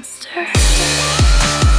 monster.